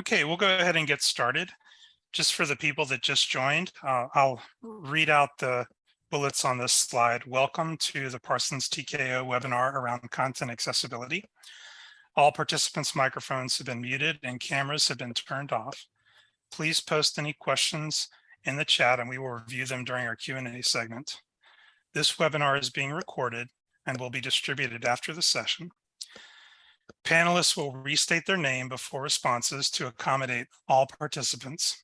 Okay, we'll go ahead and get started. Just for the people that just joined, uh, I'll read out the bullets on this slide. Welcome to the Parsons TKO webinar around content accessibility. All participants' microphones have been muted and cameras have been turned off. Please post any questions in the chat and we will review them during our Q&A segment. This webinar is being recorded and will be distributed after the session. Panelists will restate their name before responses to accommodate all participants.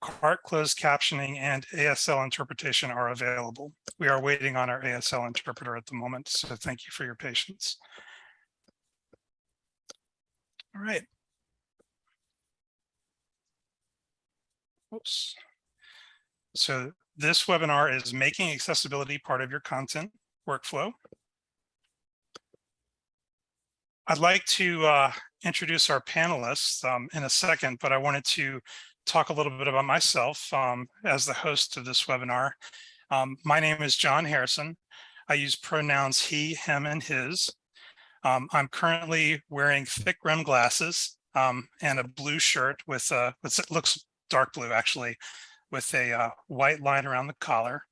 CART closed captioning and ASL interpretation are available. We are waiting on our ASL interpreter at the moment, so thank you for your patience. All right. Oops. So this webinar is making accessibility part of your content workflow. I'd like to uh, introduce our panelists um, in a second, but I wanted to talk a little bit about myself um, as the host of this webinar. Um, my name is John Harrison. I use pronouns he, him, and his. Um, I'm currently wearing thick rim glasses um, and a blue shirt with, a, it looks dark blue actually, with a uh, white line around the collar,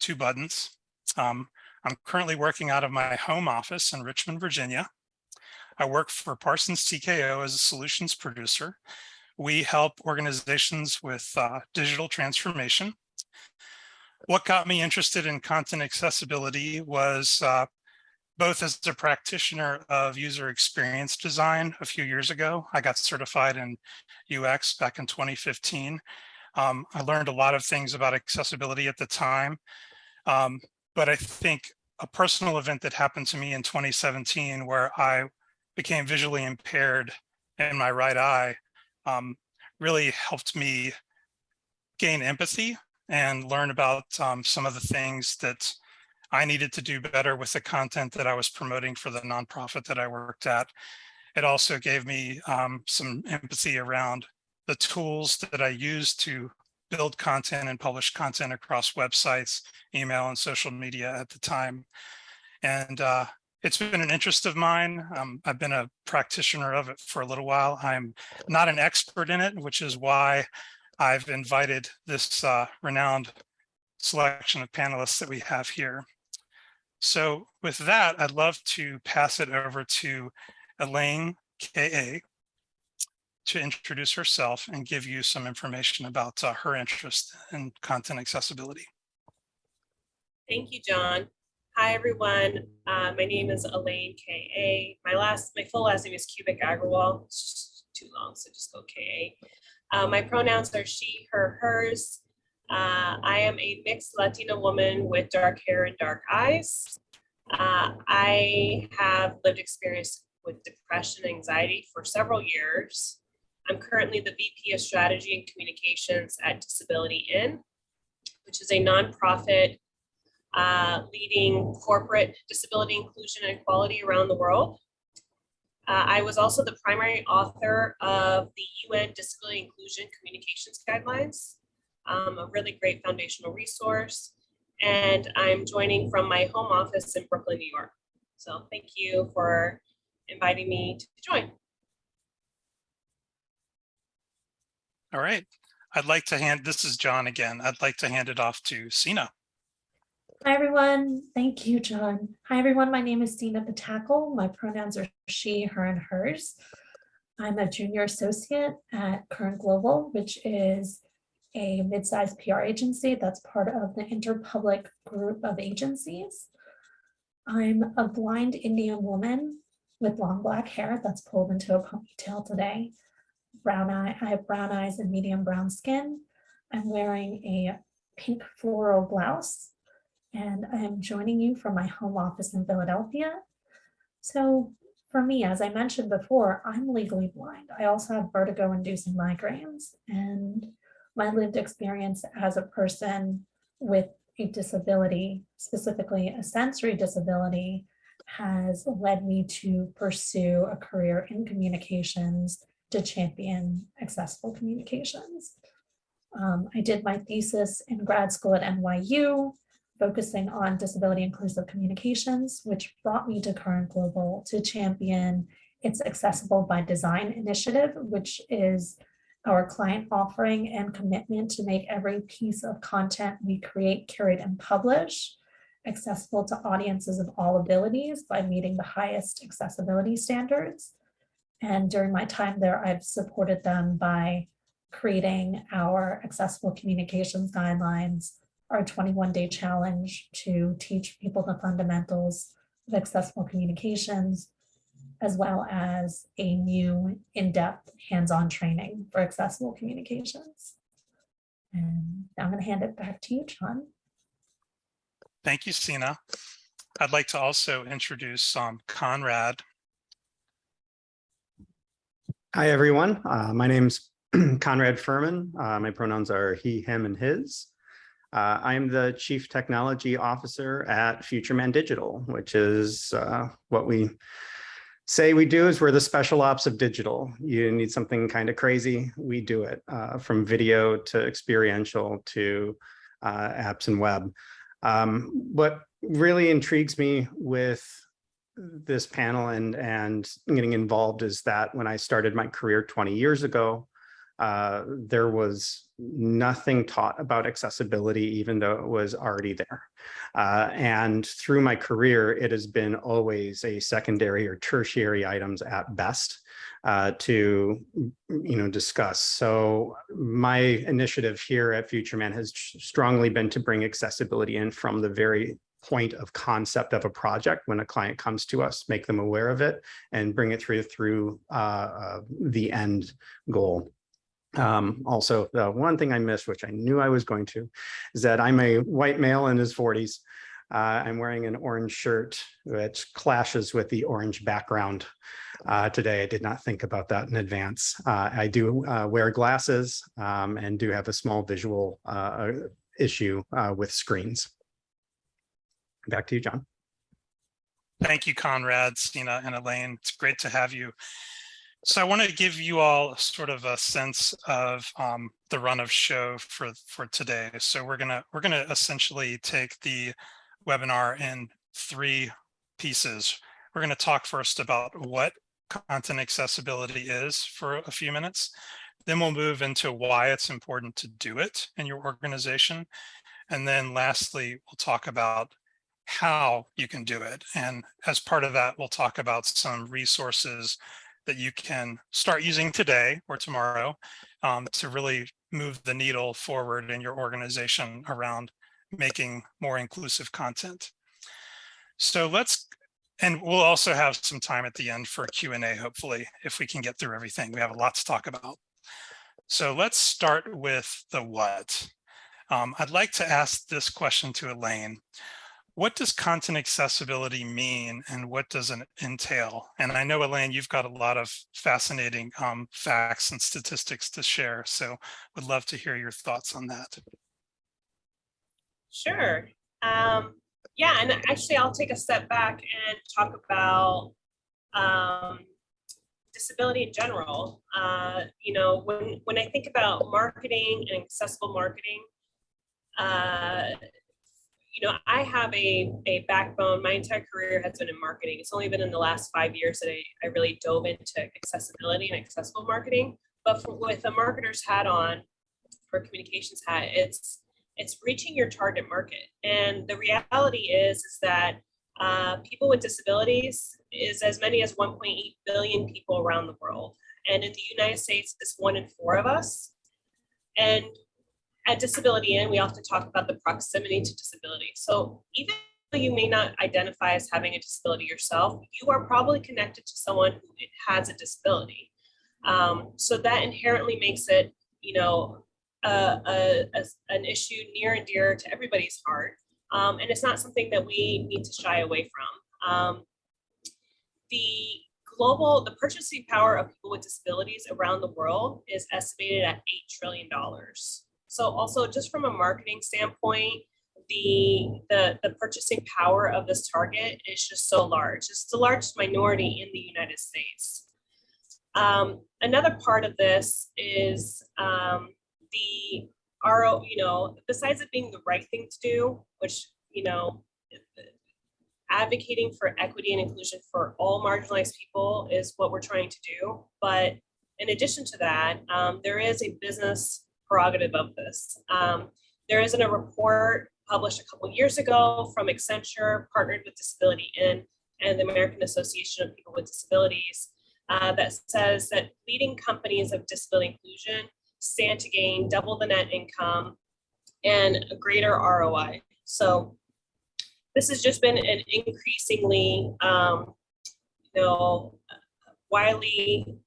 two buttons. Um, I'm currently working out of my home office in Richmond, Virginia. I work for Parsons TKO as a solutions producer. We help organizations with uh, digital transformation. What got me interested in content accessibility was uh, both as a practitioner of user experience design a few years ago. I got certified in UX back in 2015. Um, I learned a lot of things about accessibility at the time, um, but I think a personal event that happened to me in 2017 where I became visually impaired in my right eye um, really helped me gain empathy and learn about um, some of the things that I needed to do better with the content that I was promoting for the nonprofit that I worked at. It also gave me um, some empathy around the tools that I used to build content and publish content across websites, email, and social media at the time. And uh, it's been an interest of mine. Um, I've been a practitioner of it for a little while. I'm not an expert in it, which is why I've invited this uh, renowned selection of panelists that we have here. So with that, I'd love to pass it over to Elaine K.A. to introduce herself and give you some information about uh, her interest in content accessibility. Thank you, John. Hi, everyone. Uh, my name is Elaine K.A. My last, my full last name is Kubik Agarwal. It's too long, so just go K.A. Uh, my pronouns are she, her, hers. Uh, I am a mixed Latina woman with dark hair and dark eyes. Uh, I have lived experience with depression and anxiety for several years. I'm currently the VP of Strategy and Communications at Disability In, which is a nonprofit uh, leading corporate disability inclusion and equality around the world. Uh, I was also the primary author of the UN Disability Inclusion Communications Guidelines, um, a really great foundational resource. And I'm joining from my home office in Brooklyn, New York. So thank you for inviting me to join. All right. I'd like to hand, this is John again. I'd like to hand it off to Sina. Hi, everyone. Thank you, John. Hi, everyone. My name is Dina Patakal. My pronouns are she, her, and hers. I'm a junior associate at Current Global, which is a mid-sized PR agency that's part of the Interpublic group of agencies. I'm a blind Indian woman with long black hair that's pulled into a ponytail today. Brown eye, I have brown eyes and medium brown skin. I'm wearing a pink floral blouse and I am joining you from my home office in Philadelphia. So for me, as I mentioned before, I'm legally blind. I also have vertigo inducing migraines and my lived experience as a person with a disability, specifically a sensory disability, has led me to pursue a career in communications to champion accessible communications. Um, I did my thesis in grad school at NYU focusing on disability inclusive communications, which brought me to Current Global to champion its Accessible by Design initiative, which is our client offering and commitment to make every piece of content we create, curate, and publish accessible to audiences of all abilities by meeting the highest accessibility standards. And during my time there, I've supported them by creating our accessible communications guidelines, our 21-day challenge to teach people the fundamentals of accessible communications, as well as a new in-depth hands-on training for accessible communications. And now I'm going to hand it back to you, John. Thank you, Sina. I'd like to also introduce um, Conrad. Hi, everyone. Uh, my name's Conrad Furman. Uh, my pronouns are he, him, and his. Uh, I'm the Chief Technology Officer at FutureMan Digital, which is uh, what we say we do is we're the special ops of digital. You need something kind of crazy, we do it uh, from video to experiential to uh, apps and web. Um, what really intrigues me with this panel and and getting involved is that when I started my career 20 years ago, uh, there was nothing taught about accessibility, even though it was already there. Uh, and through my career, it has been always a secondary or tertiary items at best uh, to you know discuss. So my initiative here at FutureMan has strongly been to bring accessibility in from the very point of concept of a project when a client comes to us, make them aware of it and bring it through through uh, uh, the end goal. Um, also, the one thing I missed, which I knew I was going to, is that I'm a white male in his 40s. Uh, I'm wearing an orange shirt, which clashes with the orange background uh, today. I did not think about that in advance. Uh, I do uh, wear glasses um, and do have a small visual uh, issue uh, with screens. Back to you, John. Thank you, Conrad, Sina, and Elaine. It's great to have you. So I want to give you all sort of a sense of um, the run of show for for today. So we're gonna we're gonna essentially take the webinar in three pieces. We're to talk first about what content accessibility is for a few minutes. Then we'll move into why it's important to do it in your organization. And then lastly, we'll talk about how you can do it. And as part of that, we'll talk about some resources that you can start using today or tomorrow um, to really move the needle forward in your organization around making more inclusive content. So let's, and we'll also have some time at the end for Q&A, hopefully, if we can get through everything. We have a lot to talk about. So let's start with the what. Um, I'd like to ask this question to Elaine what does content accessibility mean and what does it entail? And I know, Elaine, you've got a lot of fascinating um, facts and statistics to share, so would love to hear your thoughts on that. Sure. Um, yeah, and actually I'll take a step back and talk about um, disability in general. Uh, you know, when, when I think about marketing and accessible marketing, uh, you know, I have a, a backbone. My entire career has been in marketing. It's only been in the last five years that I, I really dove into accessibility and accessible marketing. But for, with a marketer's hat on, or communications hat, it's it's reaching your target market. And the reality is, is that uh, people with disabilities is as many as 1.8 billion people around the world. And in the United States, it's one in four of us. And at Disability In, we often talk about the proximity to disability. So even though you may not identify as having a disability yourself, you are probably connected to someone who has a disability. Um, so that inherently makes it, you know, a, a, a, an issue near and dear to everybody's heart. Um, and it's not something that we need to shy away from. Um, the global, the purchasing power of people with disabilities around the world is estimated at $8 trillion. So also just from a marketing standpoint, the, the, the purchasing power of this target is just so large. It's the largest minority in the United States. Um, another part of this is um, the RO, you know, besides it being the right thing to do, which, you know, advocating for equity and inclusion for all marginalized people is what we're trying to do. But in addition to that, um, there is a business prerogative of this. Um, there isn't a report published a couple years ago from Accenture, partnered with Disability In and the American Association of People with Disabilities, uh, that says that leading companies of disability inclusion stand to gain double the net income and a greater ROI. So this has just been an increasingly, um, you know, widely,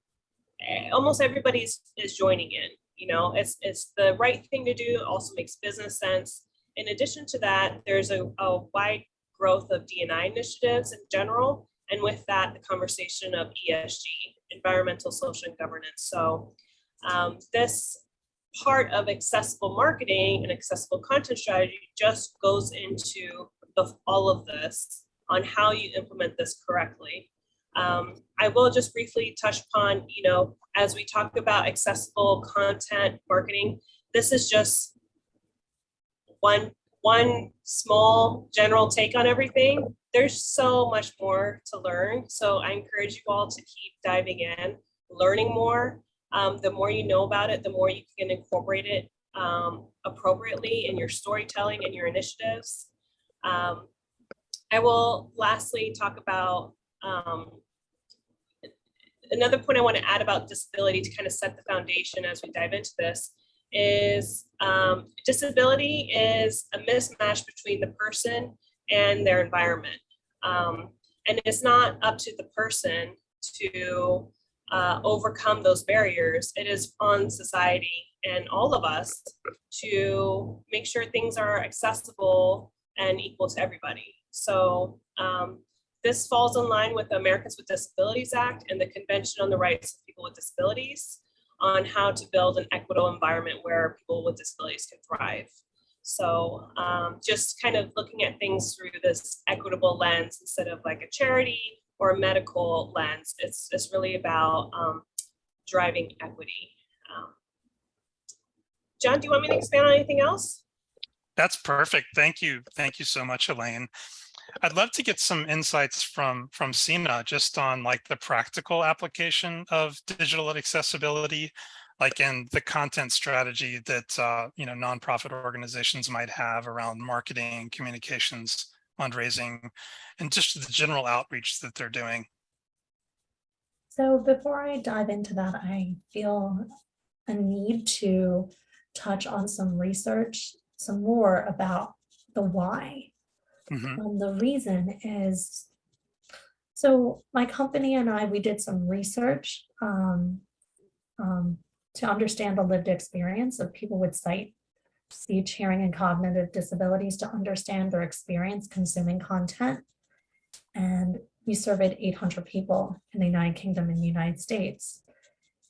eh, almost everybody's is joining in. You know, it's it's the right thing to do. Also makes business sense. In addition to that, there's a, a wide growth of D&I initiatives in general, and with that, the conversation of ESG, environmental, social, and governance. So um, this part of accessible marketing and accessible content strategy just goes into the, all of this on how you implement this correctly. Um, I will just briefly touch upon, you know, as we talk about accessible content marketing, this is just one, one small general take on everything. There's so much more to learn. So I encourage you all to keep diving in, learning more. Um, the more you know about it, the more you can incorporate it um, appropriately in your storytelling and your initiatives. Um, I will lastly talk about um, another point I want to add about disability to kind of set the foundation as we dive into this is um, disability is a mismatch between the person and their environment. Um, and it's not up to the person to uh, overcome those barriers. It is on society and all of us to make sure things are accessible and equal to everybody. So um, this falls in line with the Americans with Disabilities Act and the Convention on the Rights of People with Disabilities on how to build an equitable environment where people with disabilities can thrive. So um, just kind of looking at things through this equitable lens instead of like a charity or a medical lens, it's, it's really about um, driving equity. Um, John, do you want me to expand on anything else? That's perfect. Thank you. Thank you so much, Elaine. I'd love to get some insights from from Sina just on like the practical application of digital accessibility, like in the content strategy that uh, you know nonprofit organizations might have around marketing, communications, fundraising, and just the general outreach that they're doing. So before I dive into that, I feel a need to touch on some research, some more about the why. Mhm. Um, the reason is, so my company and I, we did some research um, um, to understand the lived experience of people with sight, speech, hearing, and cognitive disabilities to understand their experience consuming content. And we surveyed 800 people in the United Kingdom and the United States.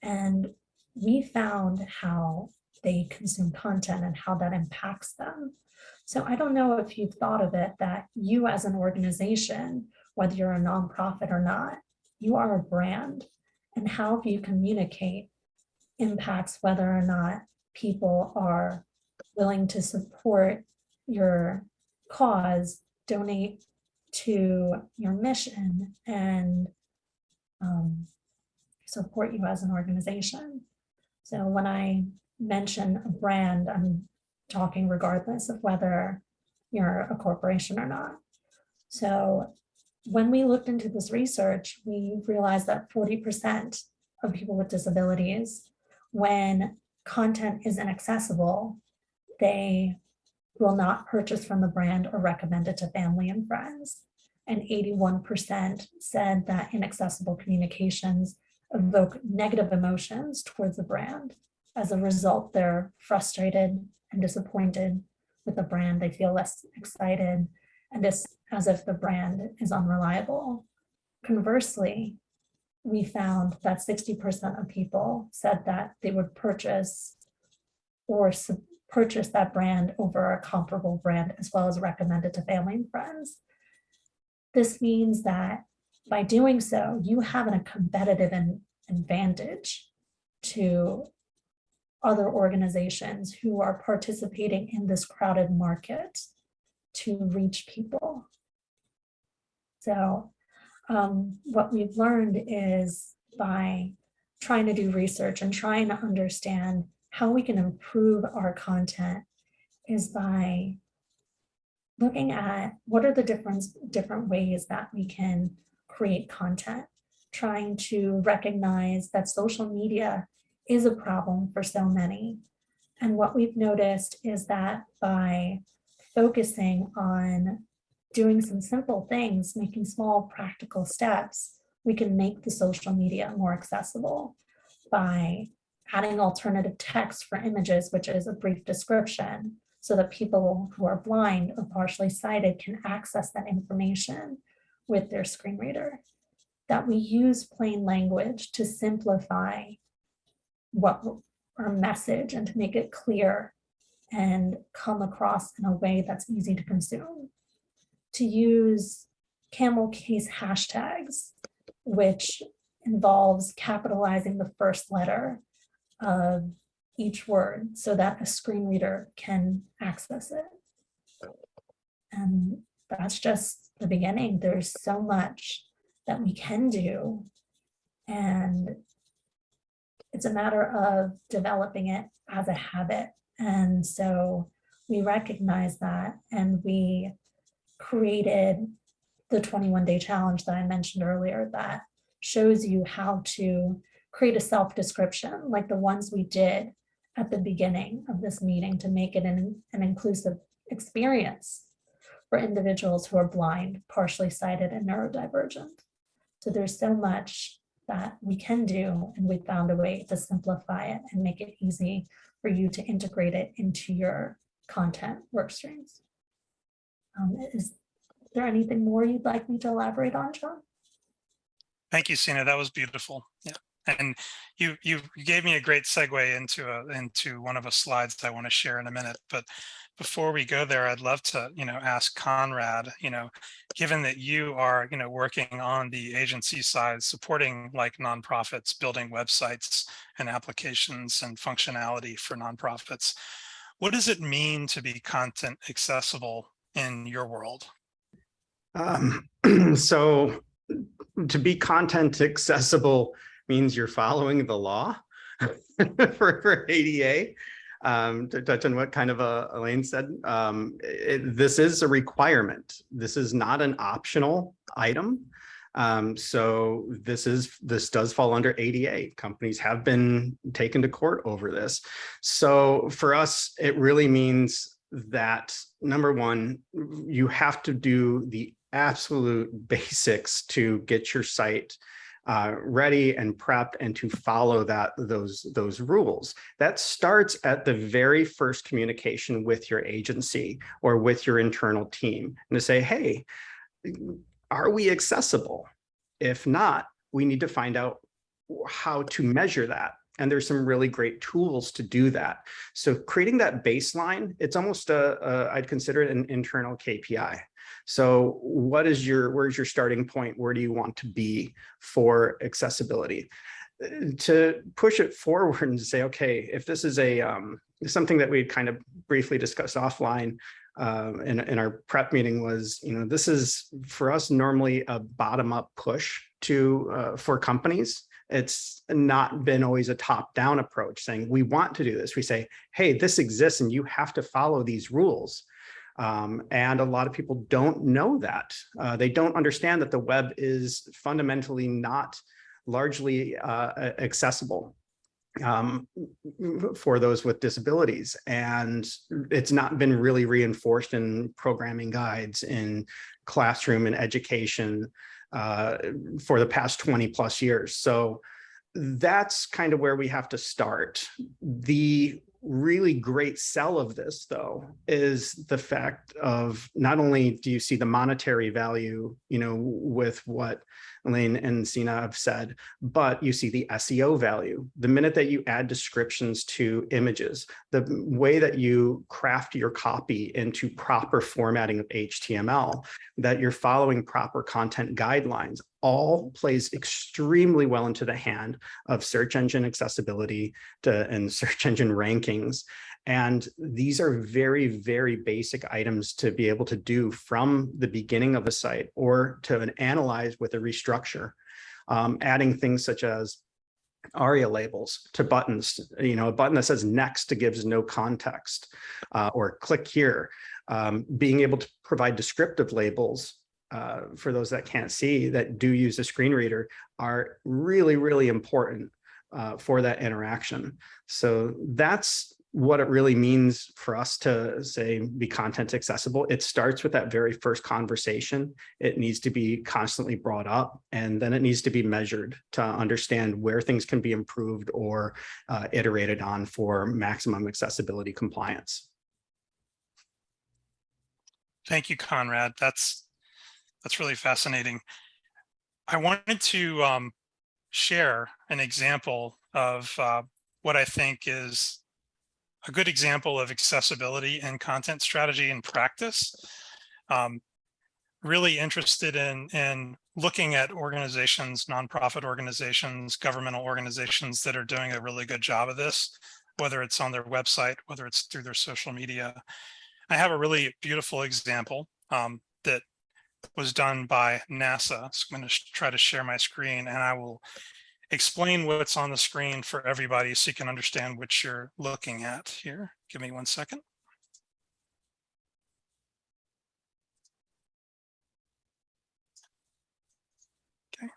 And we found how they consume content and how that impacts them. So I don't know if you've thought of it that you as an organization, whether you're a nonprofit or not, you are a brand and how you communicate impacts whether or not people are willing to support your cause, donate to your mission and um, support you as an organization. So when I mention a brand, I'm talking regardless of whether you're a corporation or not. So when we looked into this research, we realized that 40% of people with disabilities, when content is inaccessible, they will not purchase from the brand or recommend it to family and friends. And 81% said that inaccessible communications evoke negative emotions towards the brand. As a result, they're frustrated and disappointed with the brand. They feel less excited and it's as if the brand is unreliable. Conversely, we found that 60% of people said that they would purchase or purchase that brand over a comparable brand as well as recommend it to family and friends. This means that by doing so, you have a competitive advantage to other organizations who are participating in this crowded market to reach people. So um, what we've learned is by trying to do research and trying to understand how we can improve our content is by looking at what are the different, different ways that we can create content, trying to recognize that social media is a problem for so many. And what we've noticed is that by focusing on doing some simple things, making small practical steps, we can make the social media more accessible by adding alternative text for images, which is a brief description, so that people who are blind or partially sighted can access that information with their screen reader. That we use plain language to simplify what our message and to make it clear and come across in a way that's easy to consume. To use camel case hashtags, which involves capitalizing the first letter of each word so that a screen reader can access it. And that's just the beginning. There's so much that we can do. And it's a matter of developing it as a habit. And so we recognize that and we created the 21 day challenge that I mentioned earlier that shows you how to create a self description like the ones we did at the beginning of this meeting to make it an, an inclusive experience for individuals who are blind, partially sighted and neurodivergent. So there's so much that we can do and we found a way to simplify it and make it easy for you to integrate it into your content work streams. Um, is there anything more you'd like me to elaborate on, John? Thank you, Sina. That was beautiful. Yeah. And you you gave me a great segue into a into one of the slides I want to share in a minute. But before we go there, I'd love to, you know, ask Conrad, you know, given that you are, you know, working on the agency side, supporting like nonprofits, building websites and applications and functionality for nonprofits, what does it mean to be content accessible in your world? Um, so to be content accessible means you're following the law for, for ADA. Um, to touch on what kind of uh, Elaine said, um, it, this is a requirement. This is not an optional item. Um, so this is this does fall under ADA. Companies have been taken to court over this. So for us, it really means that number one, you have to do the absolute basics to get your site uh, ready and prepped and to follow that those those rules. That starts at the very first communication with your agency or with your internal team and to say, hey, are we accessible? If not, we need to find out how to measure that. And there's some really great tools to do that. So creating that baseline, it's almost a, a I'd consider it an internal KPI. So what is your, where's your starting point? Where do you want to be for accessibility? To push it forward and say, okay, if this is a um, something that we kind of briefly discussed offline um, in, in our prep meeting was, you know, this is for us normally a bottom up push to uh, for companies it's not been always a top down approach saying we want to do this. We say, hey, this exists and you have to follow these rules. Um, and a lot of people don't know that. Uh, they don't understand that the web is fundamentally not largely uh, accessible um, for those with disabilities. And it's not been really reinforced in programming guides in classroom and education uh, for the past 20 plus years. So that's kind of where we have to start. The really great sell of this though is the fact of not only do you see the monetary value you know with what Elaine and Sina have said, but you see the SEO value. The minute that you add descriptions to images, the way that you craft your copy into proper formatting of HTML, that you're following proper content guidelines, all plays extremely well into the hand of search engine accessibility to, and search engine rankings. And these are very, very basic items to be able to do from the beginning of a site or to analyze with a restructure. Um, adding things such as ARIA labels to buttons, you know, a button that says next to gives no context uh, or click here. Um, being able to provide descriptive labels uh, for those that can't see that do use a screen reader are really, really important uh, for that interaction. So that's what it really means for us to say be content accessible. It starts with that very first conversation. It needs to be constantly brought up and then it needs to be measured to understand where things can be improved or uh, iterated on for maximum accessibility compliance. Thank you, Conrad. That's that's really fascinating. I wanted to um, share an example of uh, what I think is a good example of accessibility and content strategy in practice. Um, really interested in, in looking at organizations, nonprofit organizations, governmental organizations that are doing a really good job of this, whether it's on their website, whether it's through their social media. I have a really beautiful example um, that was done by NASA. So I'm going to try to share my screen and I will explain what's on the screen for everybody so you can understand what you're looking at here. Give me one second. Okay.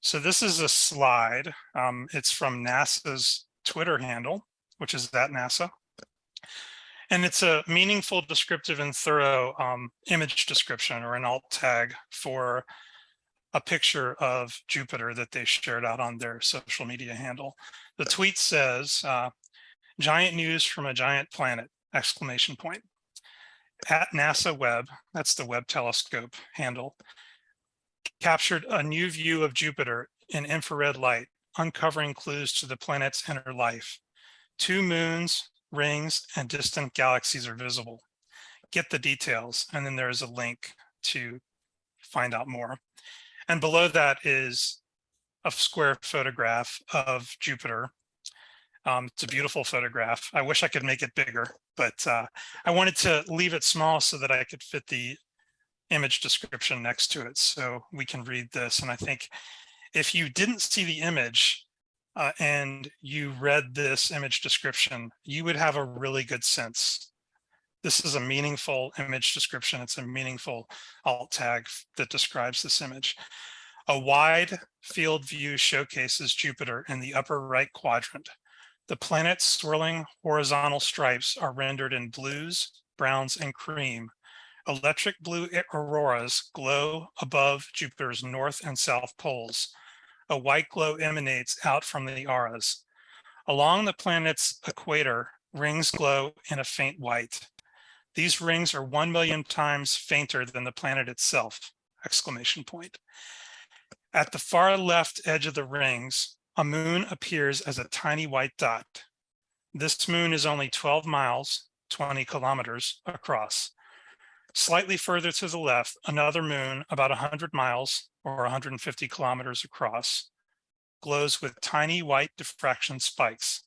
So this is a slide. Um, it's from NASA's Twitter handle, which is that NASA. And it's a meaningful, descriptive, and thorough um, image description or an alt tag for a picture of Jupiter that they shared out on their social media handle. The tweet says, uh, giant news from a giant planet, exclamation point. At NASA Webb, that's the Webb telescope handle, captured a new view of Jupiter in infrared light, uncovering clues to the planet's inner life. Two moons, rings, and distant galaxies are visible. Get the details, and then there is a link to find out more. And below that is a square photograph of Jupiter. Um, it's a beautiful photograph. I wish I could make it bigger, but uh, I wanted to leave it small so that I could fit the image description next to it so we can read this. And I think if you didn't see the image uh, and you read this image description, you would have a really good sense this is a meaningful image description. It's a meaningful alt tag that describes this image. A wide field view showcases Jupiter in the upper right quadrant. The planet's swirling horizontal stripes are rendered in blues, browns, and cream. Electric blue auroras glow above Jupiter's north and south poles. A white glow emanates out from the auras. Along the planet's equator, rings glow in a faint white. These rings are 1 million times fainter than the planet itself, exclamation point. At the far left edge of the rings, a moon appears as a tiny white dot. This moon is only 12 miles, 20 kilometers across. Slightly further to the left, another moon about 100 miles or 150 kilometers across glows with tiny white diffraction spikes.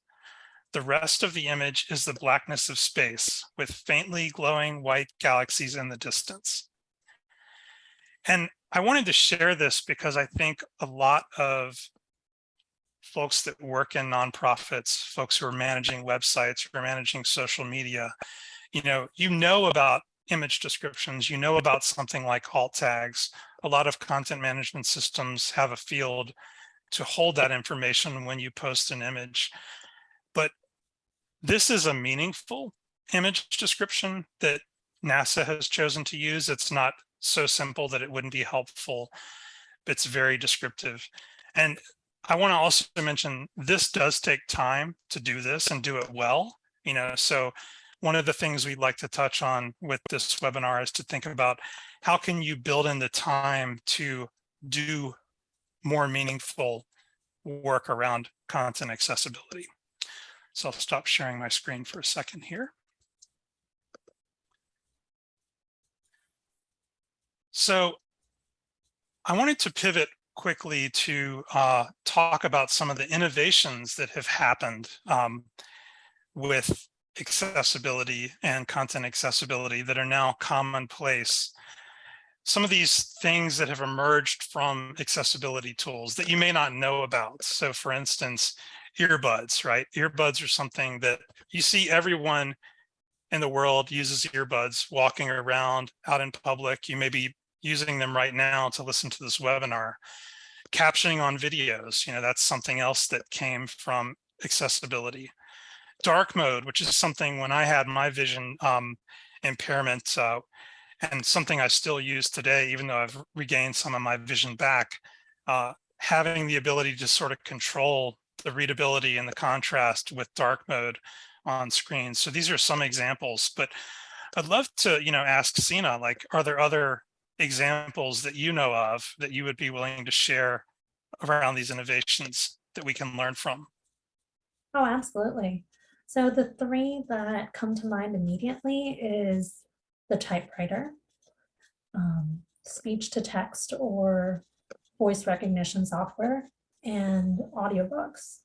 The rest of the image is the blackness of space with faintly glowing white galaxies in the distance. And I wanted to share this because I think a lot of folks that work in nonprofits, folks who are managing websites or managing social media, you know, you know about image descriptions, you know about something like alt tags. A lot of content management systems have a field to hold that information when you post an image. This is a meaningful image description that NASA has chosen to use. It's not so simple that it wouldn't be helpful. But it's very descriptive. And I want to also mention this does take time to do this and do it well. You know, so one of the things we'd like to touch on with this webinar is to think about how can you build in the time to do more meaningful work around content accessibility. So I'll stop sharing my screen for a second here. So I wanted to pivot quickly to uh, talk about some of the innovations that have happened um, with accessibility and content accessibility that are now commonplace. Some of these things that have emerged from accessibility tools that you may not know about. So for instance, earbuds, right? Earbuds are something that you see everyone in the world uses earbuds walking around out in public. You may be using them right now to listen to this webinar. Captioning on videos, you know, that's something else that came from accessibility. Dark mode, which is something when I had my vision um, impairment uh, and something I still use today, even though I've regained some of my vision back, uh, having the ability to sort of control the readability and the contrast with dark mode on screen. So these are some examples, but I'd love to, you know, ask Sina, like, are there other examples that you know of that you would be willing to share around these innovations that we can learn from? Oh, absolutely. So the three that come to mind immediately is the typewriter, um, speech to text or voice recognition software, and audiobooks.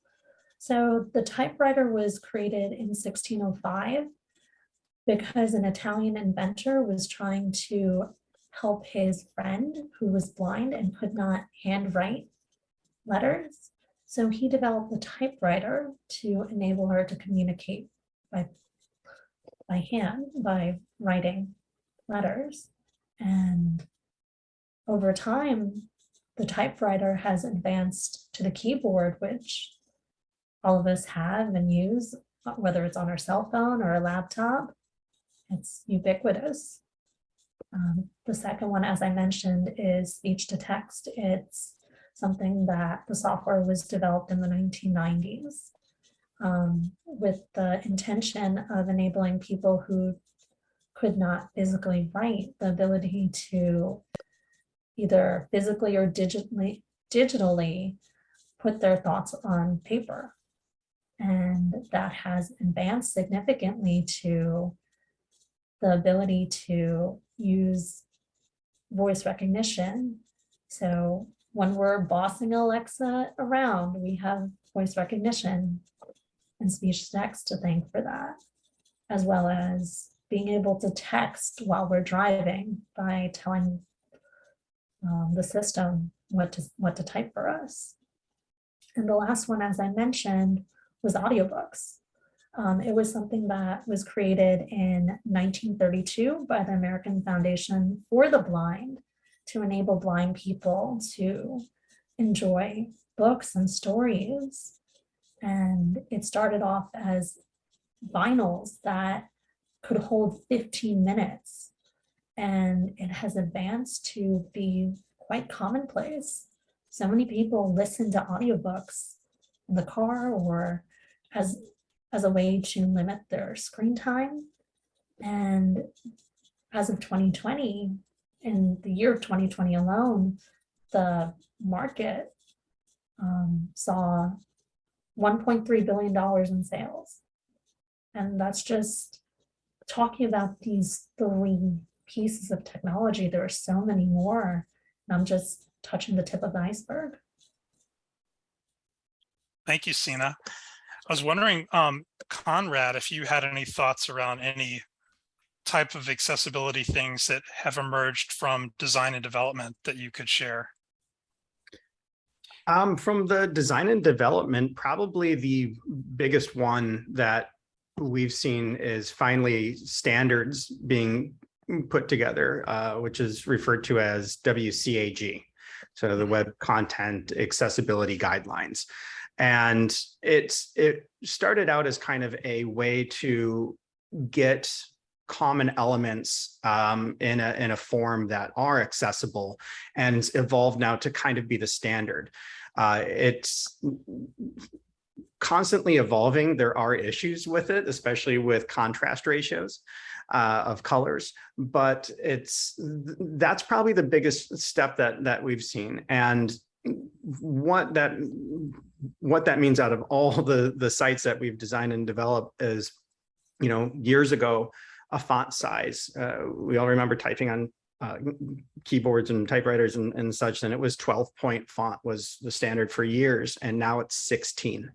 So the typewriter was created in 1605 because an Italian inventor was trying to help his friend who was blind and could not handwrite letters. So he developed the typewriter to enable her to communicate by, by hand, by writing letters. And over time, the typewriter has advanced to the keyboard, which all of us have and use, whether it's on our cell phone or a laptop. It's ubiquitous. Um, the second one, as I mentioned, is speech to text. It's something that the software was developed in the 1990s um, with the intention of enabling people who could not physically write the ability to either physically or digitally digitally put their thoughts on paper. And that has advanced significantly to the ability to use voice recognition. So when we're bossing Alexa around, we have voice recognition and speech text to thank for that, as well as being able to text while we're driving by telling um, the system what to, what to type for us. And the last one, as I mentioned, was audiobooks. Um, it was something that was created in 1932 by the American Foundation for the Blind to enable blind people to enjoy books and stories. And it started off as vinyls that could hold 15 minutes. And it has advanced to be quite commonplace. So many people listen to audiobooks in the car or as, as a way to limit their screen time. And as of 2020, in the year of 2020 alone, the market um, saw $1.3 billion in sales. And that's just talking about these three pieces of technology. There are so many more. I'm just touching the tip of the iceberg. Thank you, Sina. I was wondering, um, Conrad, if you had any thoughts around any type of accessibility things that have emerged from design and development that you could share? Um, from the design and development, probably the biggest one that we've seen is finally standards being put together, uh, which is referred to as WCAG. So the Web Content Accessibility Guidelines. And it's it started out as kind of a way to get common elements um, in, a, in a form that are accessible and evolved now to kind of be the standard. Uh, it's constantly evolving. There are issues with it, especially with contrast ratios uh, of colors, but it's that's probably the biggest step that that we've seen. And what that what that means out of all the the sites that we've designed and developed is, you know, years ago, a font size. Uh, we all remember typing on uh, keyboards and typewriters and, and such, then it was 12 point font was the standard for years, and now it's 16.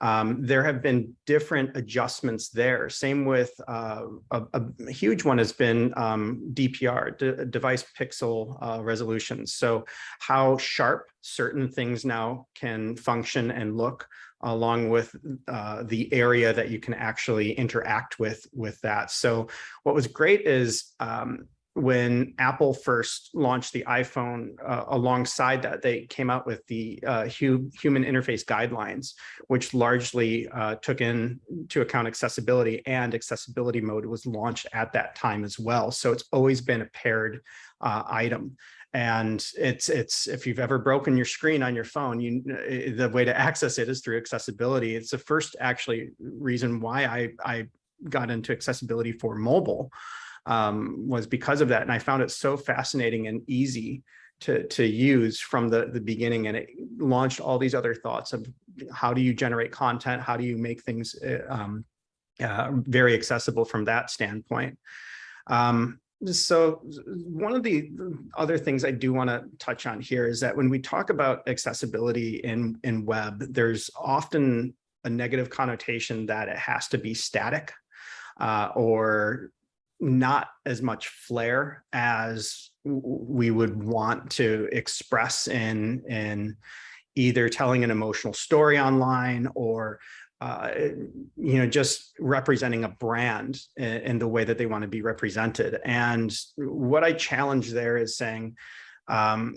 Um, there have been different adjustments there. Same with uh, a, a huge one has been um, DPR, de- device pixel uh, resolutions. So how sharp certain things now can function and look along with uh, the area that you can actually interact with with that. So what was great is um, when Apple first launched the iPhone, uh, alongside that, they came out with the uh, hu human interface guidelines, which largely uh, took into account accessibility and accessibility mode was launched at that time as well. So it's always been a paired uh, item. And it's it's if you've ever broken your screen on your phone, you the way to access it is through accessibility. It's the first actually reason why I I got into accessibility for mobile um, was because of that. And I found it so fascinating and easy to, to use from the, the beginning. And it launched all these other thoughts of how do you generate content? How do you make things uh, um, uh, very accessible from that standpoint? Um, so one of the other things I do want to touch on here is that when we talk about accessibility in, in web, there's often a negative connotation that it has to be static uh, or not as much flair as we would want to express in in either telling an emotional story online or uh, you know just representing a brand in, in, the way that they want to be represented. And what i challenge there is saying um,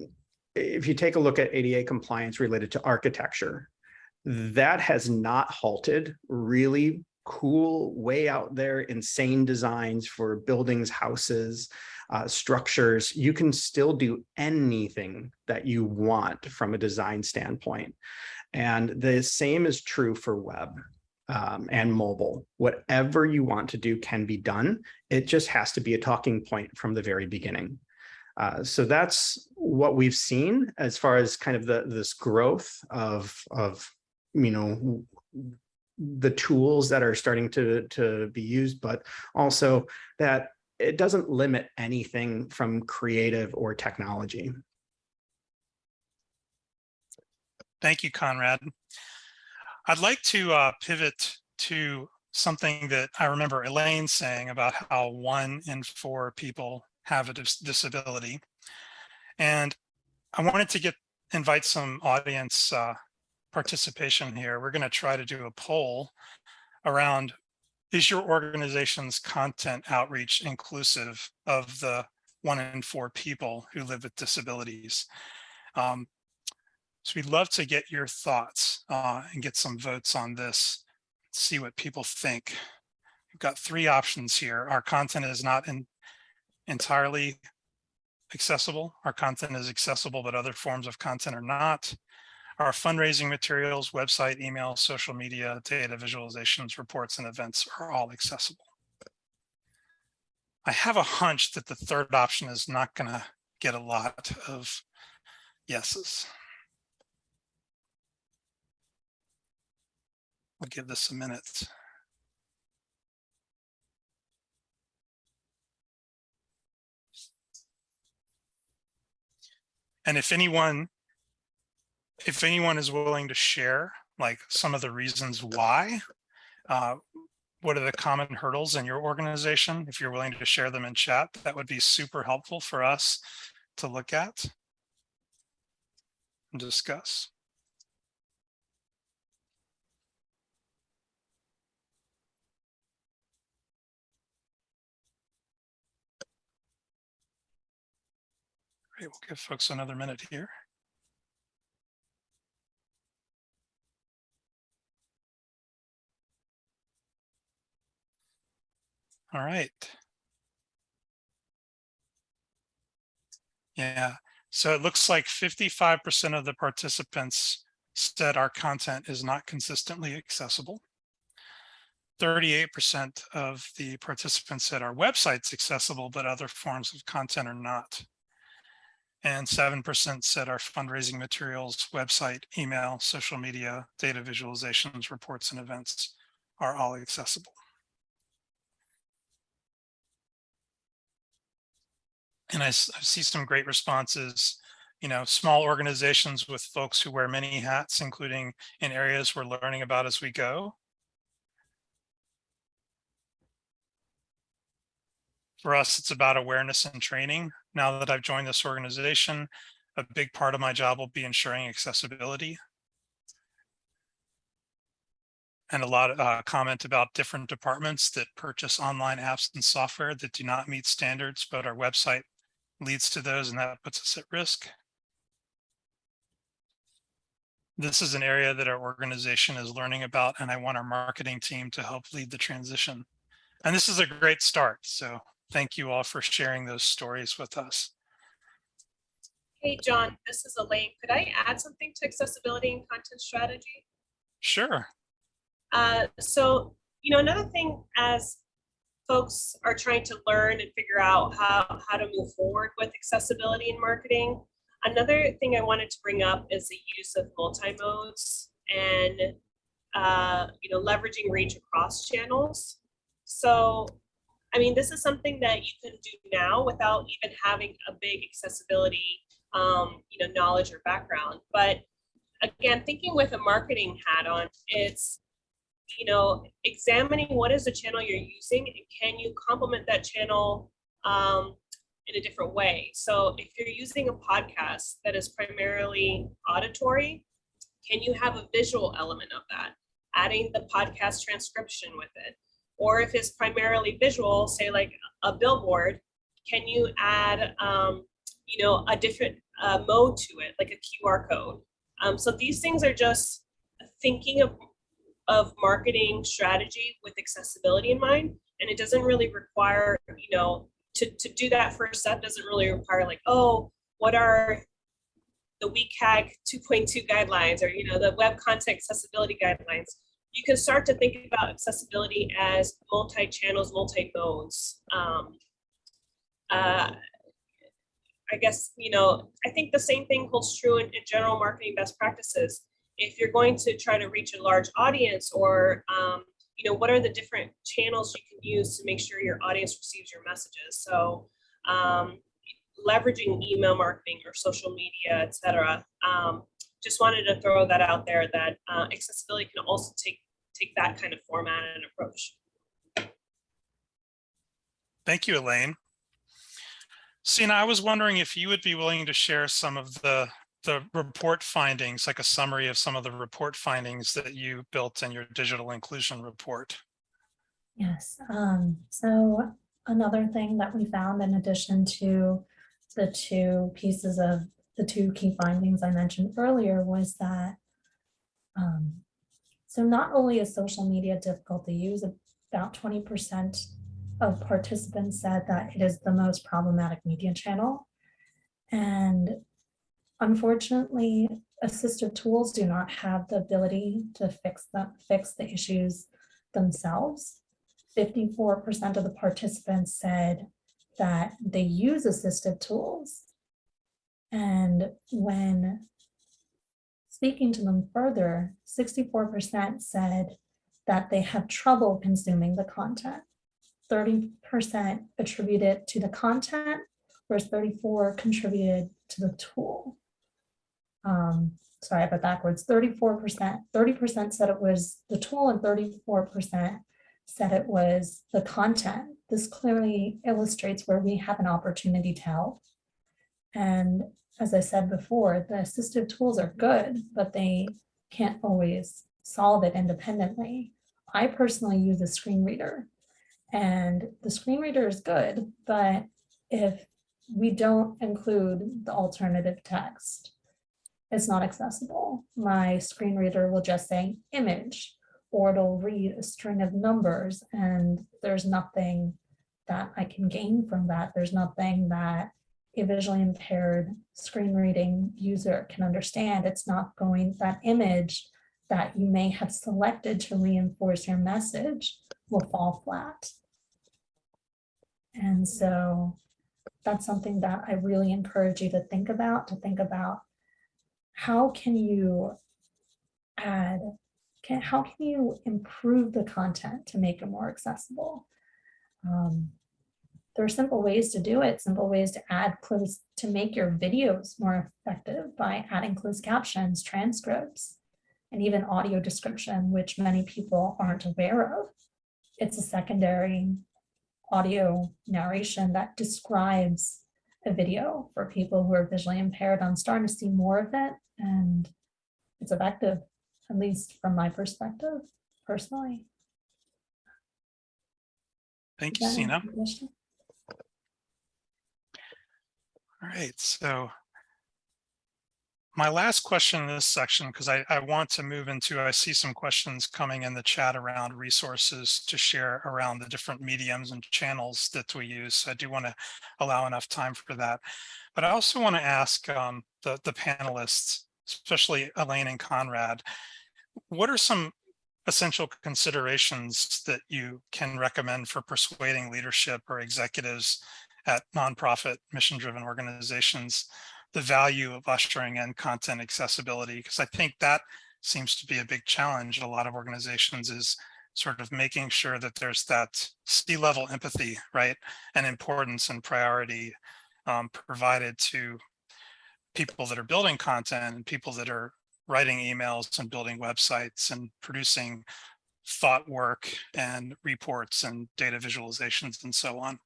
if you take a look at ADA compliance related to architecture that has not halted really cool, way out there, insane designs for buildings, houses, uh, structures, you can still do anything that you want from a design standpoint. And the same is true for web um, and mobile. Whatever you want to do can be done. It just has to be a talking point from the very beginning. Uh, so that's what we've seen as far as kind of the this growth of of you know the tools that are starting to, to be used, but also that it doesn't limit anything from creative or technology. Thank you, Conrad. I'd like to uh, pivot to something that I remember Elaine saying about how one in four people have a dis disability. And I wanted to get invite some audience uh, participation here, we're going to try to do a poll around is your organization's content outreach inclusive of the one in four people who live with disabilities? Um, so we'd love to get your thoughts uh, and get some votes on this, see what people think. We've got three options here. Our content is not in, entirely accessible. Our content is accessible, but other forms of content are not. Our fundraising materials, website, email, social media, data visualizations, reports, and events are all accessible. I have a hunch that the third option is not going to get a lot of yeses. I'll give this a minute. And if anyone if anyone is willing to share like some of the reasons why, uh, what are the common hurdles in your organization? If you're willing to share them in chat, that would be super helpful for us to look at and discuss. Great, we'll give folks another minute here. All right. Yeah, so it looks like 55% of the participants said our content is not consistently accessible. 38% of the participants said our website's accessible, but other forms of content are not. And 7% said our fundraising materials, website, email, social media, data visualizations, reports, and events are all accessible. And I see some great responses, you know, small organizations with folks who wear many hats, including in areas we're learning about as we go. For us, it's about awareness and training. Now that I've joined this organization, a big part of my job will be ensuring accessibility. And a lot of uh, comment about different departments that purchase online apps and software that do not meet standards, but our website leads to those and that puts us at risk. This is an area that our organization is learning about and I want our marketing team to help lead the transition. And this is a great start. So thank you all for sharing those stories with us. Hey, John, this is Elaine. Could I add something to accessibility and content strategy? Sure. Uh, so, you know, another thing as folks are trying to learn and figure out how, how to move forward with accessibility in marketing, another thing I wanted to bring up is the use of multi-modes and, uh, you know, leveraging reach across channels. So, I mean, this is something that you can do now without even having a big accessibility, um, you know, knowledge or background. But again, thinking with a marketing hat on, it's you know, examining what is the channel you're using and can you complement that channel um, in a different way. So if you're using a podcast that is primarily auditory, can you have a visual element of that? Adding the podcast transcription with it. Or if it's primarily visual, say like a billboard, can you add, um, you know, a different uh, mode to it, like a QR code? Um, so these things are just thinking of of marketing strategy with accessibility in mind. And it doesn't really require, you know, to, to do that first step doesn't really require like, oh, what are the WCAG 2.2 guidelines or, you know, the web content accessibility guidelines. You can start to think about accessibility as multi-channels, multi-modes. Um, uh, I guess, you know, I think the same thing holds true in, in general marketing best practices if you're going to try to reach a large audience or um, you know what are the different channels you can use to make sure your audience receives your messages so um, leveraging email marketing or social media etc um, just wanted to throw that out there that uh, accessibility can also take take that kind of format and approach Thank you, Elaine. Sina, I was wondering if you would be willing to share some of the the report findings, like a summary of some of the report findings that you built in your digital inclusion report. Yes, um, so another thing that we found in addition to the two pieces of the two key findings I mentioned earlier was that um, so not only is social media difficult to use, about 20% of participants said that it is the most problematic media channel. And Unfortunately, assistive tools do not have the ability to fix the, fix the issues themselves. 54% of the participants said that they use assistive tools. And when speaking to them further, 64% said that they have trouble consuming the content. 30% attributed to the content, whereas 34 contributed to the tool um, sorry, I it backwards, 34%, 30% said it was the tool and 34% said it was the content. This clearly illustrates where we have an opportunity to help. And as I said before, the assistive tools are good, but they can't always solve it independently. I personally use a screen reader and the screen reader is good, but if we don't include the alternative text, it's not accessible. My screen reader will just say image, or it'll read a string of numbers and there's nothing that I can gain from that. There's nothing that a visually impaired screen reading user can understand. It's not going, that image that you may have selected to reinforce your message will fall flat. And so that's something that I really encourage you to think about, to think about how can you add, can, how can you improve the content to make it more accessible? Um, there are simple ways to do it, simple ways to add close, to make your videos more effective by adding closed captions, transcripts, and even audio description, which many people aren't aware of. It's a secondary audio narration that describes a video for people who are visually impaired. I'm starting to see more of it and it's effective, at least from my perspective, personally. Thank you, Does Sina. answer your question? All right, so my last question in this section, because I, I want to move into, I see some questions coming in the chat around resources to share around the different mediums and channels that we use. So I do want to allow enough time for that. But I also want to ask um, the, the panelists, especially Elaine and Conrad, what are some essential considerations that you can recommend for persuading leadership or executives at nonprofit mission-driven organizations the value of ushering in content accessibility because I think that seems to be a big challenge in a lot of organizations is sort of making sure that there's that C-level empathy, right, and importance and priority um, provided to people that are building content and people that are writing emails and building websites and producing thought work and reports and data visualizations and so on.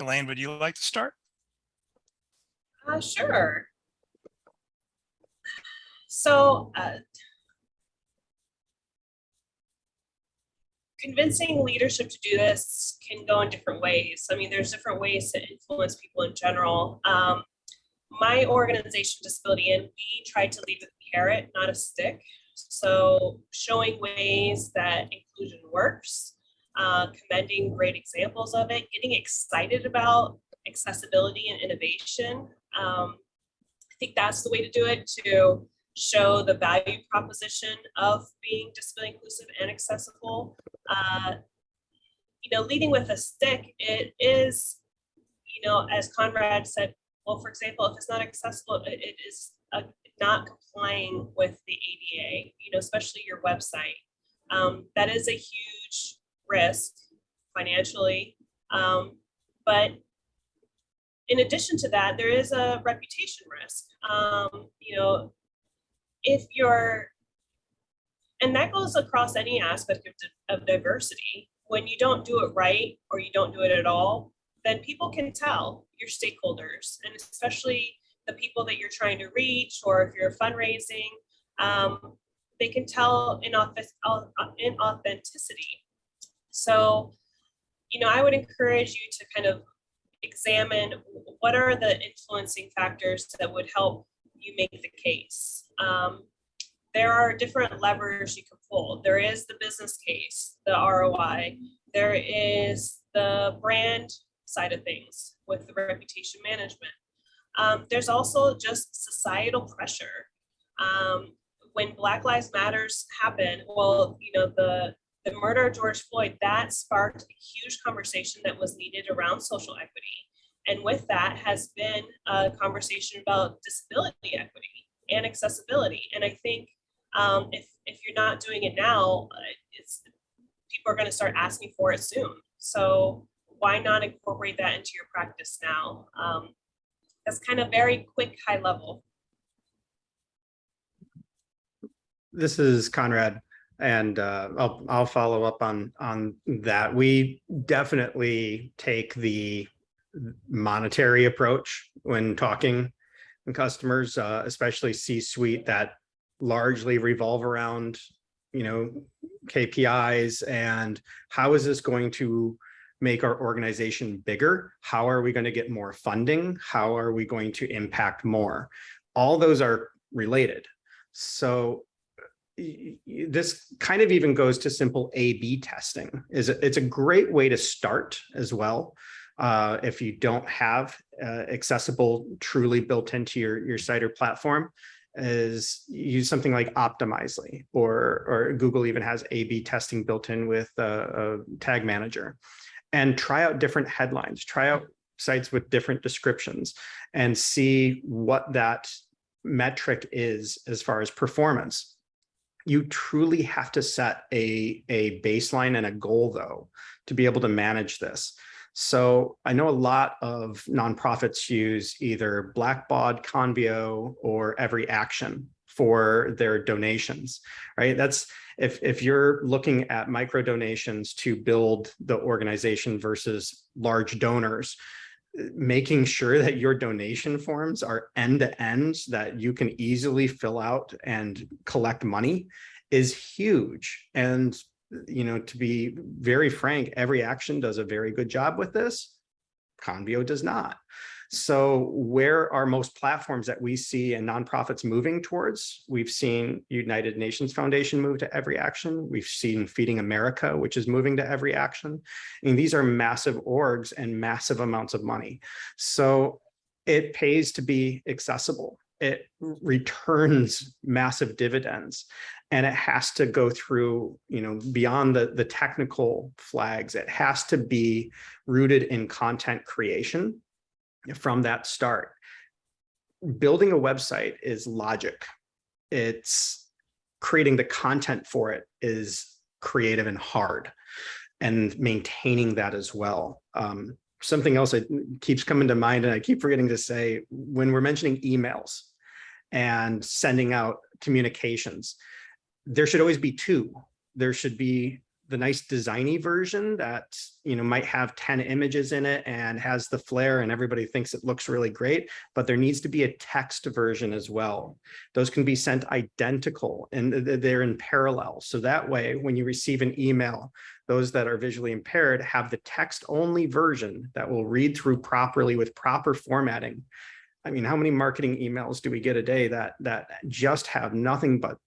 Elaine, would you like to start? Uh, sure. So, uh, convincing leadership to do this can go in different ways. I mean, there's different ways to influence people in general. Um, my organization, Disability In, we try to lead with a carrot, not a stick. So showing ways that inclusion works, uh, commending great examples of it, getting excited about accessibility and innovation. Um, I think that's the way to do it to show the value proposition of being disability inclusive and accessible. Uh, you know, leading with a stick, it is, you know, as Conrad said, well, for example, if it's not accessible, it, it is uh, not complying with the ADA, you know, especially your website. Um, that is a huge risk financially. Um, but in addition to that, there is a reputation risk. Um, you know, if you're, and that goes across any aspect of, of diversity, when you don't do it right or you don't do it at all, then people can tell your stakeholders and especially the people that you're trying to reach or if you're fundraising, um, they can tell in, office, in authenticity. So, you know, I would encourage you to kind of examine what are the influencing factors that would help you make the case. Um, there are different levers you can pull. There is the business case, the ROI. There is the brand side of things with the reputation management. Um, there's also just societal pressure. Um, when Black Lives Matters happen, well, you know, the the murder of George Floyd, that sparked a huge conversation that was needed around social equity. And with that has been a conversation about disability equity and accessibility. And I think um, if, if you're not doing it now, uh, it's people are going to start asking for it soon. So why not incorporate that into your practice now? Um, that's kind of very quick, high level. This is Conrad. And uh, I'll, I'll follow up on, on that. We definitely take the monetary approach when talking to customers, uh, especially C-suite that largely revolve around, you know, KPIs and how is this going to make our organization bigger? How are we going to get more funding? How are we going to impact more? All those are related. So this kind of even goes to simple A-B testing. Is It's a great way to start as well. Uh, if you don't have uh, accessible, truly built into your, your site or platform, is use something like Optimizely or, or Google even has A-B testing built in with a, a tag manager and try out different headlines, try out sites with different descriptions and see what that metric is as far as performance You truly have to set a, a baseline and a goal though, to be able to manage this. So I know a lot of nonprofits use either Blackbaud, Convio, or EveryAction for their donations, right? That's if, if you're looking at micro donations to build the organization versus large donors, making sure that your donation forms are end to end that you can easily fill out and collect money is huge. And, you know, to be very frank, EveryAction does a very good job with this. Convio does not. So where are most platforms that we see and nonprofits moving towards? We've seen United Nations Foundation move to EveryAction. We've seen Feeding America, which is moving to EveryAction. And these are massive orgs and massive amounts of money. So it pays to be accessible. It returns massive dividends and it has to go through, you know, beyond the, the technical flags. It has to be rooted in content creation from that start. Building a website is logic. It's creating the content for it is creative and hard and maintaining that as well. Um, something else that keeps coming to mind and I keep forgetting to say when we're mentioning emails and sending out communications, there should always be two. There should be the nice designy version that you know might have 10 images in it and has the flair and everybody thinks it looks really great but there needs to be a text version as well. Those can be sent identical and they're in parallel. So that way when you receive an email those that are visually impaired have the text only version that will read through properly with proper formatting. I mean, how many marketing emails do we get a day that that just have nothing but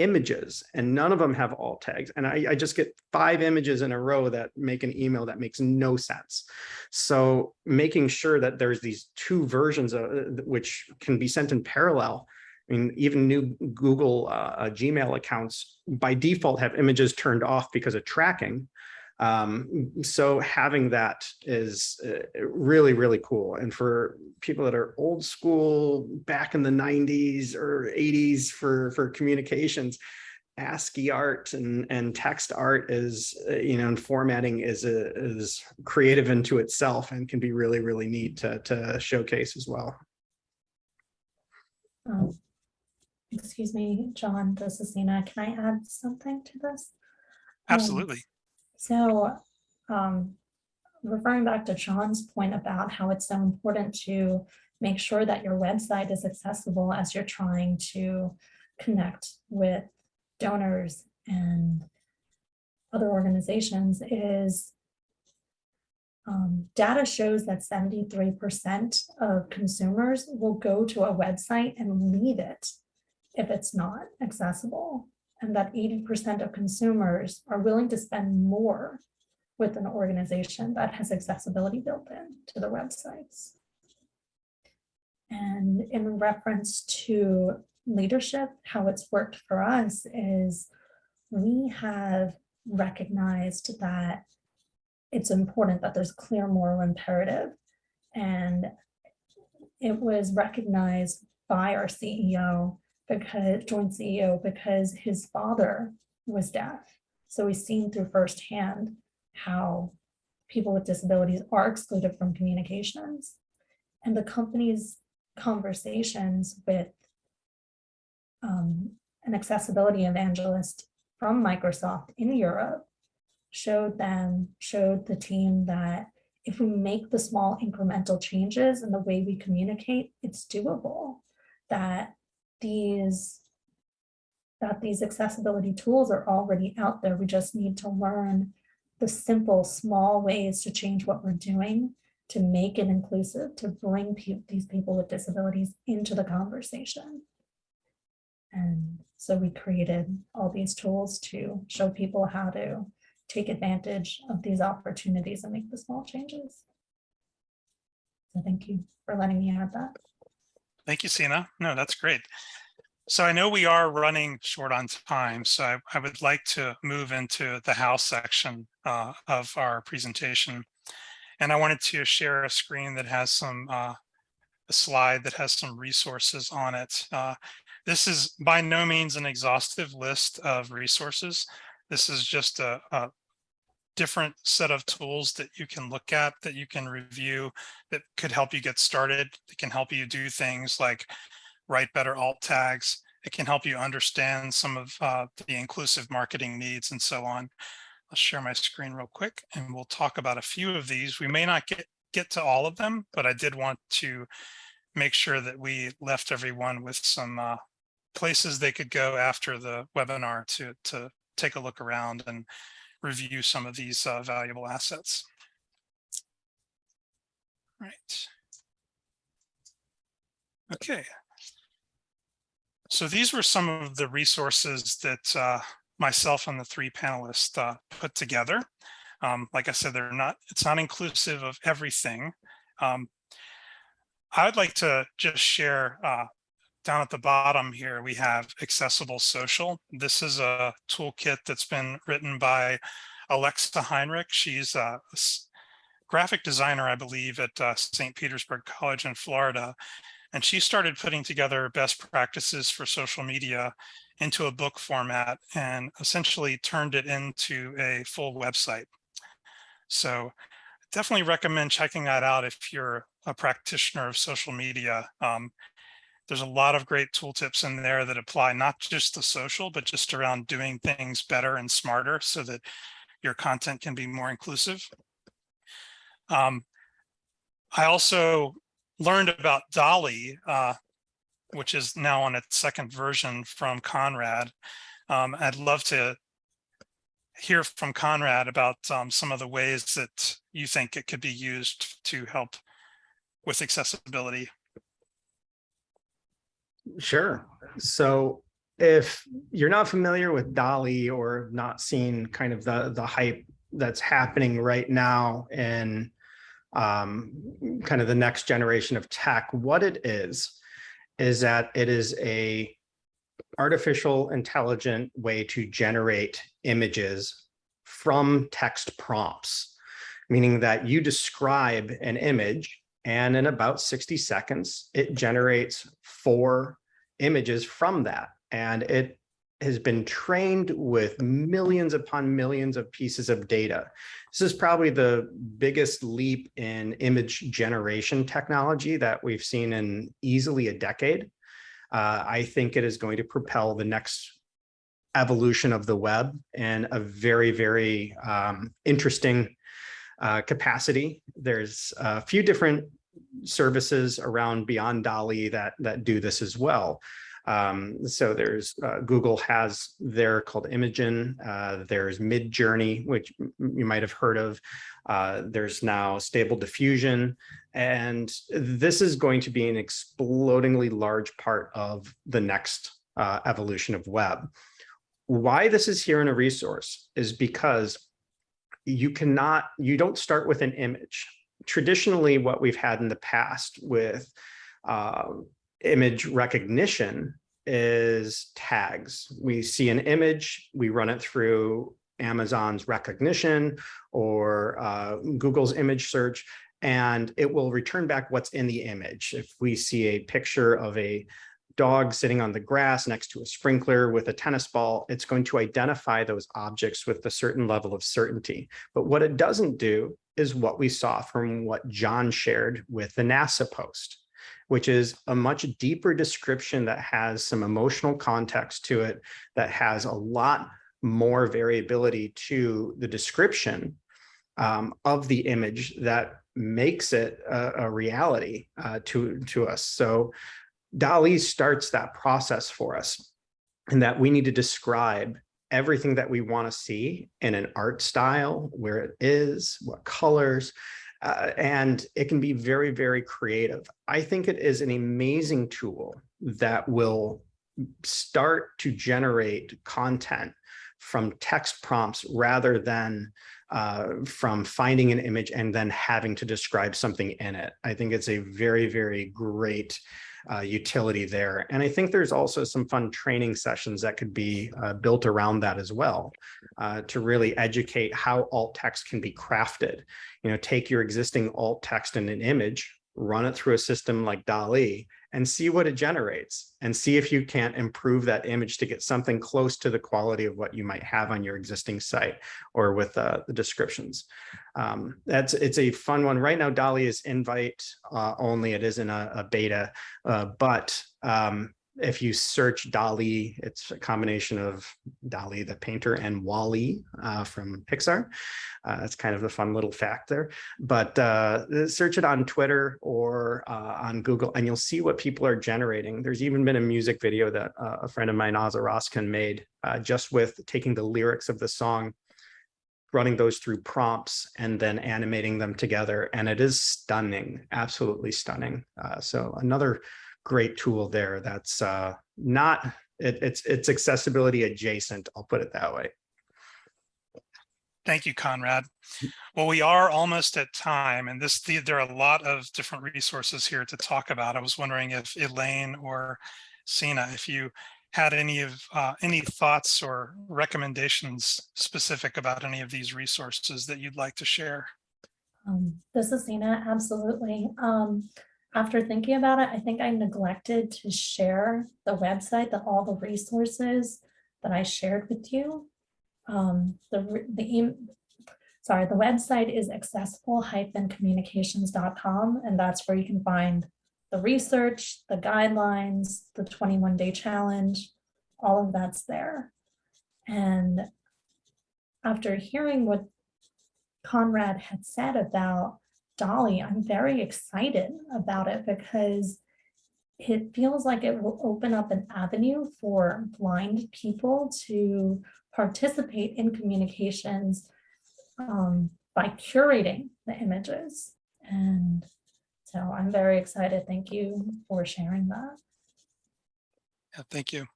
images and none of them have alt tags. And I, I, just get five images in a row that make an email that makes no sense. So making sure that there's these two versions of which can be sent in parallel. I mean, even new Google uh, Gmail accounts by default have images turned off because of tracking. Um, so having that is uh, really, really cool. And for people that are old school back in the 90s or 80s for, for communications, ASCII art and, and text art is, uh, you know, and formatting is, a, is creative into itself and can be really, really neat to, to showcase as well. Um, excuse me, John, this is Sina. Can I add something to this? Um, Absolutely. So um, referring back to John's point about how it's so important to make sure that your website is accessible as you're trying to connect with donors and other organizations is um, data shows that 73% of consumers will go to a website and leave it if it's not accessible and that 80% of consumers are willing to spend more with an organization that has accessibility built in to their websites. And in reference to leadership, how it's worked for us is we have recognized that it's important that there's clear moral imperative. And it was recognized by our CEO because joint CEO because his father was deaf. So he's seen through firsthand how people with disabilities are excluded from communications. And the company's conversations with um, an accessibility evangelist from Microsoft in Europe showed them, showed the team that if we make the small incremental changes in the way we communicate, it's doable. That these that these accessibility tools are already out there. We just need to learn the simple, small ways to change what we're doing to make it inclusive, to bring pe these people with disabilities into the conversation. And so we created all these tools to show people how to take advantage of these opportunities and make the small changes. So thank you for letting me add that. Thank you, Sina. No, that's great. So I know we are running short on time, so I, I would like to move into the house section uh, of our presentation. And I wanted to share a screen that has some, uh, a slide that has some resources on it. Uh, this is by no means an exhaustive list of resources. This is just a, a different set of tools that you can look at, that you can review, that could help you get started. It can help you do things like write better alt tags. It can help you understand some of uh, the inclusive marketing needs and so on. I'll share my screen real quick and we'll talk about a few of these. We may not get, get to all of them, but I did want to make sure that we left everyone with some uh, places they could go after the webinar to, to take a look around and review some of these uh, valuable assets. Right. Okay. So these were some of the resources that uh, myself and the three panelists uh, put together. Um, like I said, they're not, it's not inclusive of everything. Um, I would like to just share uh, down at the bottom here, we have accessible social. This is a toolkit that's been written by Alexa Heinrich. She's a graphic designer, I believe, at uh, St. Petersburg College in Florida. And she started putting together best practices for social media into a book format and essentially turned it into a full website. So definitely recommend checking that out if you're a practitioner of social media. Um, there's a lot of great tooltips in there that apply not just to social, but just around doing things better and smarter so that your content can be more inclusive. Um, I also learned about DALL-E, uh, which is now on its second version from Conrad. Um, I'd love to hear from Conrad about um, some of the ways that you think it could be used to help with accessibility. Sure. So if you're not familiar with DALL-E or not seen kind of the, the hype that's happening right now in um, kind of the next generation of tech, what it is, is that it is a artificial intelligent way to generate images from text prompts, meaning that you describe an image and in about 60 seconds, it generates four images from that. And it has been trained with millions upon millions of pieces of data. This is probably the biggest leap in image generation technology that we've seen in easily a decade. Uh, I think it is going to propel the next evolution of the web in a very, very um, interesting uh, capacity. There's a few different services around beyond DALL-E that, that do this as well. Um, so there's uh, Google has there called Imagen. Uh, there's Midjourney, which you might have heard of. Uh, there's now Stable Diffusion, and this is going to be an explodingly large part of the next uh, evolution of web. Why this is here in a resource is because you cannot, you don't start with an image. Traditionally, what we've had in the past with uh, image Rekognition is tags. We see an image, we run it through Amazon's recognition or uh, Google's image search, and it will return back what's in the image. If we see a picture of a dog sitting on the grass next to a sprinkler with a tennis ball, it's going to identify those objects with a certain level of certainty. But what it doesn't do is what we saw from what John shared with the NASA post which is a much deeper description that has some emotional context to it, that has a lot more variability to the description um, of the image that makes it a, a reality uh, to, to us. So DALL-E starts that process for us and that we need to describe everything that we want to see in an art style, where it is, what colors, uh, and it can be very, very creative. I think it is an amazing tool that will start to generate content from text prompts rather than uh, from finding an image and then having to describe something in it. I think it's a very, very great uh, utility there. And I think there's also some fun training sessions that could be uh, built around that as well uh, to really educate how alt text can be crafted. You know, take your existing alt text in an image, run it through a system like DALL-E, and see what it generates and see if you can't improve that image to get something close to the quality of what you might have on your existing site or with uh, the descriptions. Um, that's it's a fun one. Right now, DALL-E is invite uh, only. It isn't a, a beta, uh, but um, if you search DALL-E, it's a combination of Dalí the painter and WALL-E uh, from Pixar. Uh, that's kind of a fun little fact there. But uh, search it on Twitter or uh, on Google, and you'll see what people are generating. There's even been a music video that uh, a friend of mine, Ozzy Roskin, made uh, just with taking the lyrics of the song running those through prompts and then animating them together. And it is stunning, absolutely stunning. So another great tool there that's uh, not, it, it's, it's accessibility adjacent, I'll put it that way. Thank you, Conrad. Well, we are almost at time and this, the- there are a lot of different resources here to talk about. I was wondering if Elaine or Sina, if you had any of, uh, any thoughts or recommendations specific about any of these resources that you'd like to share. Um, this is Sina, absolutely. Um, after thinking about it, I think I neglected to share the website, that all the resources that I shared with you. Um, the, the, sorry, the website is accessible-communications.com, and that's where you can find the research, the guidelines, the 21 day challenge, all of that's there. And after hearing what Conrad had said about DALL-E, I'm very excited about it because it feels like it will open up an avenue for blind people to participate in communications um, by curating the images. And so I'm very excited. Thank you for sharing that. Yeah, thank you.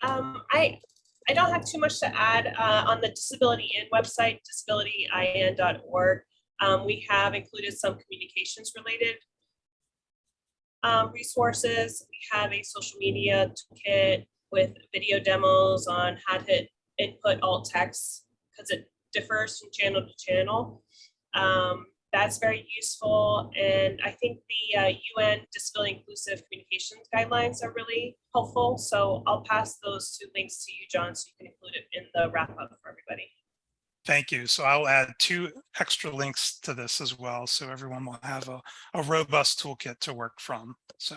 Um, I, I don't have too much to add, uh, on the Disability In website, disabilityin.org. Um, we have included some communications related um, resources. We have a social media toolkit with video demos on how to input alt text because it differs from channel to channel. Um, that's very useful. And I think the uh, UN Disability Inclusive Communications Guidelines are really helpful. So I'll pass those two links to you, John, so you can include it in the wrap up for everybody. Thank you. So I'll add two extra links to this as well. So everyone will have a, a robust toolkit to work from. So.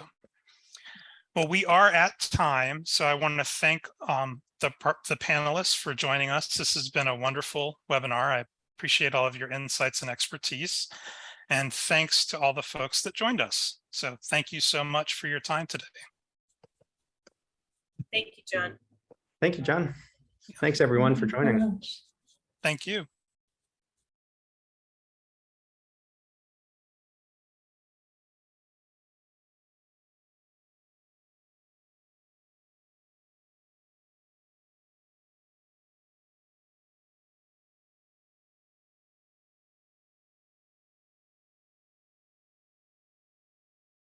Well, we are at time, so I want to thank um, the, the panelists for joining us. This has been a wonderful webinar. I appreciate all of your insights and expertise. And thanks to all the folks that joined us. So thank you so much for your time today. Thank you, John. Thank you, John. Thanks, everyone, for Thank you joining. much. Thank you.